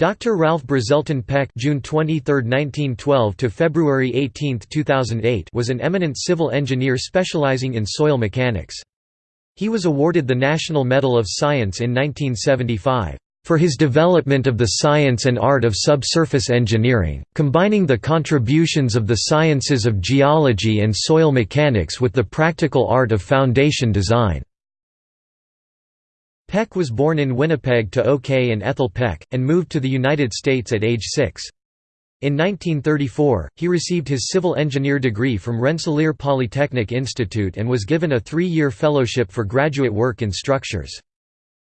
Dr. Ralph Brazelton Peck June 23, 1912 to February 18, 2008 was an eminent civil engineer specializing in soil mechanics. He was awarded the National Medal of Science in 1975 for his development of the science and art of subsurface engineering, combining the contributions of the sciences of geology and soil mechanics with the practical art of foundation design. Peck was born in Winnipeg to O.K. and Ethel Peck, and moved to the United States at age six. In 1934, he received his civil engineer degree from Rensselaer Polytechnic Institute and was given a three-year fellowship for graduate work in structures.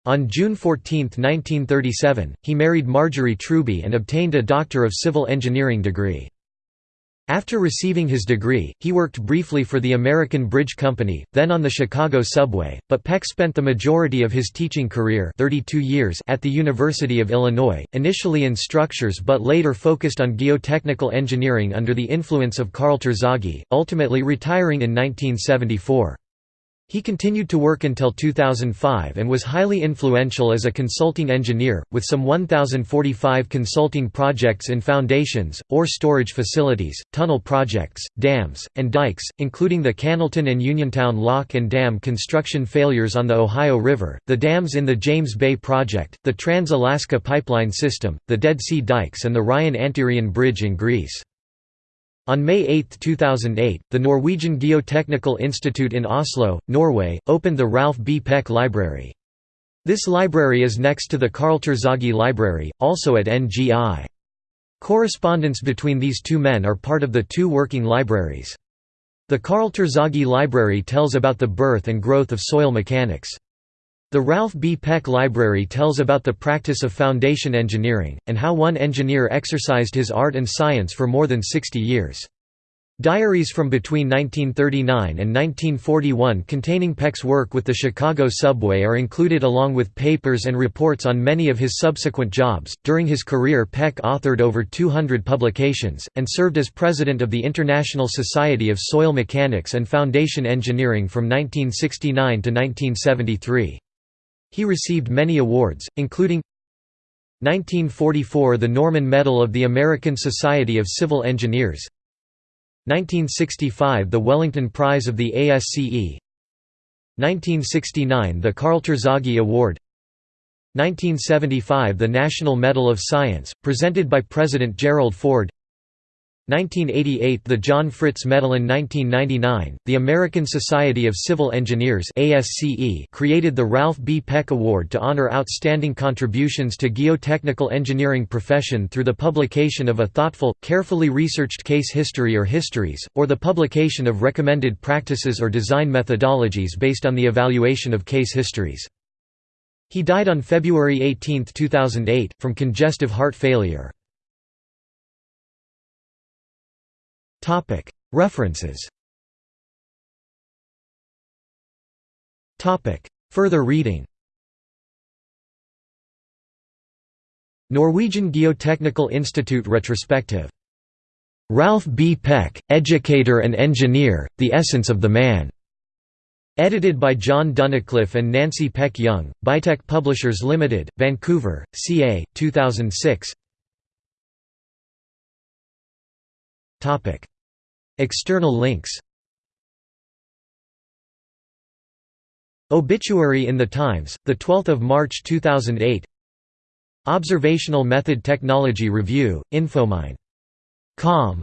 On June 14, 1937, he married Marjorie Truby and obtained a Doctor of Civil Engineering degree. After receiving his degree, he worked briefly for the American Bridge Company, then on the Chicago subway, but Peck spent the majority of his teaching career 32 years at the University of Illinois, initially in structures but later focused on geotechnical engineering under the influence of Karl Terzaghi, ultimately retiring in 1974. He continued to work until 2005 and was highly influential as a consulting engineer, with some 1,045 consulting projects in foundations, ore storage facilities, tunnel projects, dams, and dikes, including the Cannelton and Uniontown Lock and Dam construction failures on the Ohio River, the dams in the James Bay Project, the Trans-Alaska Pipeline System, the Dead Sea Dikes and the Rion-Antirion Bridge in Greece. On May 8, 2008, the Norwegian Geotechnical Institute in Oslo, Norway, opened the Ralph B. Peck Library. This library is next to the Karl Terzaghi Library, also at NGI. Correspondence between these two men are part of the two working libraries. The Karl Terzaghi Library tells about the birth and growth of soil mechanics. The Ralph B. Peck Library tells about the practice of foundation engineering, and how one engineer exercised his art and science for more than 60 years. Diaries from between 1939 and 1941 containing Peck's work with the Chicago subway are included along with papers and reports on many of his subsequent jobs. During his career, Peck authored over 200 publications, and served as president of the International Society of Soil Mechanics and Foundation Engineering from 1969 to 1973. He received many awards, including 1944 the Norman Medal of the American Society of Civil Engineers 1965 the Wellington Prize of the ASCE 1969 the Karl Terzaghi Award 1975 the National Medal of Science, presented by President Gerald Ford 1988 – The John Fritz Medal in 1999, the American Society of Civil Engineers created the Ralph B. Peck Award to honor outstanding contributions to geotechnical engineering profession through the publication of a thoughtful, carefully researched case history or histories, or the publication of recommended practices or design methodologies based on the evaluation of case histories. He died on February 18, 2008, from congestive heart failure. References Further reading Norwegian Geotechnical Institute retrospective. Ralph B. Peck, Educator and Engineer, The Essence of the Man. Edited by John Dunnicliffe and Nancy Peck Young, Bitech Publishers Limited, Vancouver, CA, 2006 External links. Obituary in The Times, 12 March 2008 Observational Method Technology Review, Infomine. Com